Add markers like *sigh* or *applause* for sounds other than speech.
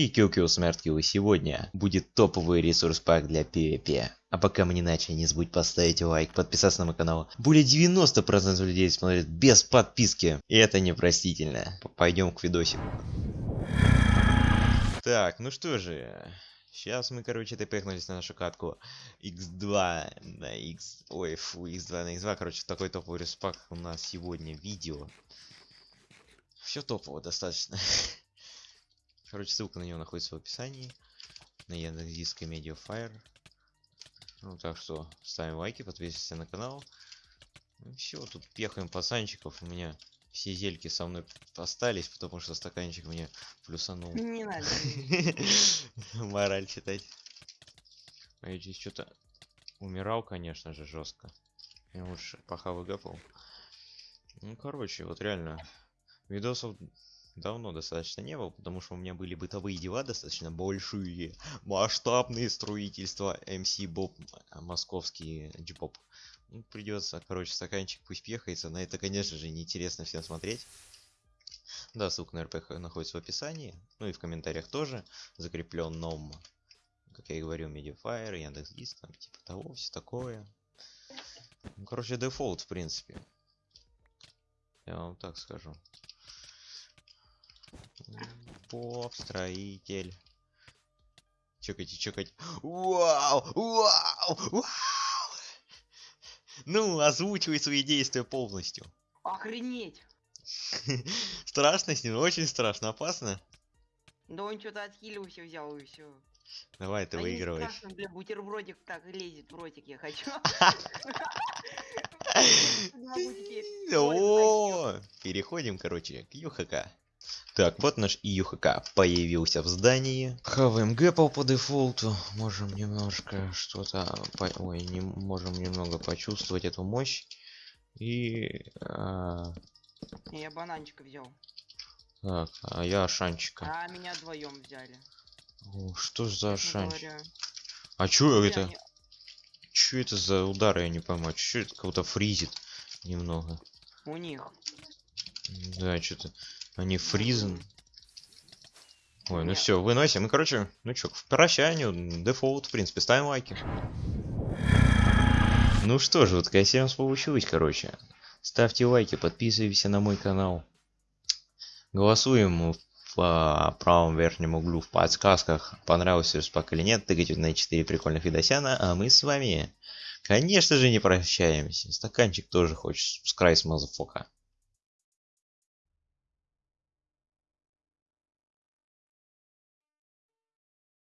И Кио Смерть Килл сегодня будет топовый ресурс пак для PvP. А пока мы не начали, не забудь поставить лайк, подписаться на мой канал. Более 90% людей смотрят без подписки. И это непростительно. Пойдем к видосику. Так, ну что же. Сейчас мы, короче, тпхнулись на нашу катку x2 на x... Ой, фу, x2 на x2. Короче, такой топовый респак у нас сегодня видео. Все топово достаточно. *laughs* Короче, ссылка на него находится в описании. На Яндекс.Диск и Mediafire. Ну, так что ставим лайки, подписываемся на канал. Ну, все, тут пехаем пацанчиков. У меня все зельки со мной остались, потому что стаканчик мне плюсанул. Не надо. *laughs* Мораль читать. А я здесь что-то умирал, конечно же, жестко. Я лучше пока выгапал. Ну, короче, вот реально. Видосов давно достаточно не было, потому что у меня были бытовые дела достаточно большие, масштабные строительства MC Боб, а, московский джипоп. Ну, придется, короче, стаканчик пусть пехается, на это, конечно же, неинтересно всем смотреть. Да, ссылка на РПХ находится в описании, ну и в комментариях тоже, закреплен ном, как я и говорил, Mediafire, Яндекс.Диск, там, типа того, все такое. Ну, короче, дефолт, в принципе. Я вам так скажу. Поп, строитель. Чекайте, чекайте. Вау! Вау! Вау! Ну, озвучивай свои действия полностью. Охренеть! *laughs* Страшно с ним, очень страшно, опасно. Да он что-то отхилился, взял и все. Давай, ты а выигрываешь. Страшно, бля, бутербродик так лезет ротик, я хочу. *laughs* *laughs* О, переходим, короче, к ЮХК. Так, вот наш ИЮХК появился в здании. Хаваем гэпл по дефолту. Можем немножко что-то... По... Ой, не можем немного почувствовать эту мощь. И... А... Я бананчика взял. Так, а я шанчика. А меня вдвоем взяли. О, что ж за шанчик? Говоря. А чё Бля, это? мне- Чё это за удары, я не пойму. Чё это кого-то фризит немного? У них. Да, что-то они фризен. Ой, ну все, выносим. Ну, короче, ну чё, к прощанию, дефолт, в принципе, ставим лайки. Ну что же, вот такая серия у нас получилась, короче. Ставьте лайки, подписывайтесь на мой канал. Голосуем в а, правом верхнем углу в подсказках, понравился респак или нет. Тыкайте на 4 прикольных видосяна, а мы с вами, конечно же, не прощаемся. Стаканчик тоже хочешь, с край с мазафока.